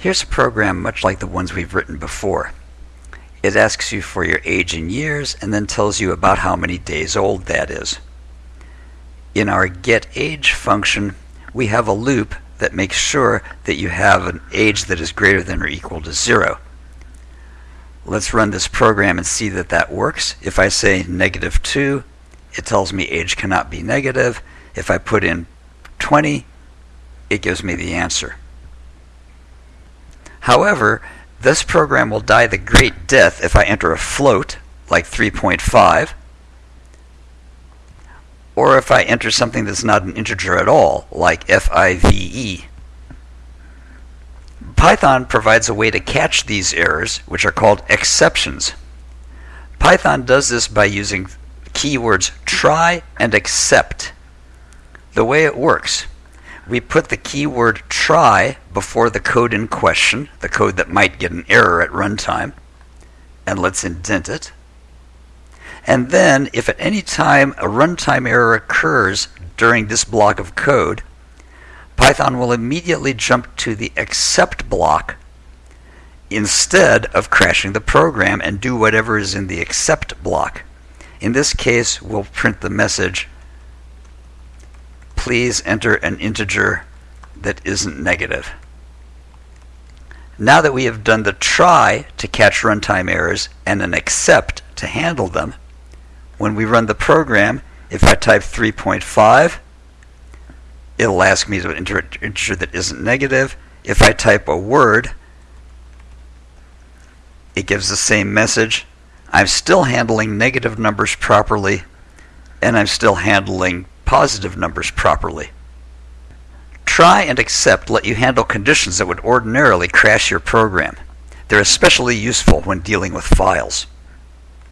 Here's a program much like the ones we've written before. It asks you for your age in years and then tells you about how many days old that is. In our getAge function, we have a loop that makes sure that you have an age that is greater than or equal to zero. Let's run this program and see that that works. If I say negative 2, it tells me age cannot be negative. If I put in 20, it gives me the answer. However, this program will die the great death if I enter a float, like 3.5, or if I enter something that's not an integer at all, like FIVE. Python provides a way to catch these errors, which are called exceptions. Python does this by using keywords try and except. The way it works, we put the keyword try before the code in question, the code that might get an error at runtime, and let's indent it. And then, if at any time a runtime error occurs during this block of code, Python will immediately jump to the except block instead of crashing the program and do whatever is in the except block. In this case, we'll print the message please enter an integer that isn't negative. Now that we have done the try to catch runtime errors and an except to handle them, when we run the program, if I type 3.5, it'll ask me to enter an integer that isn't negative. If I type a word, it gives the same message. I'm still handling negative numbers properly, and I'm still handling positive numbers properly. Try and except let you handle conditions that would ordinarily crash your program. They're especially useful when dealing with files.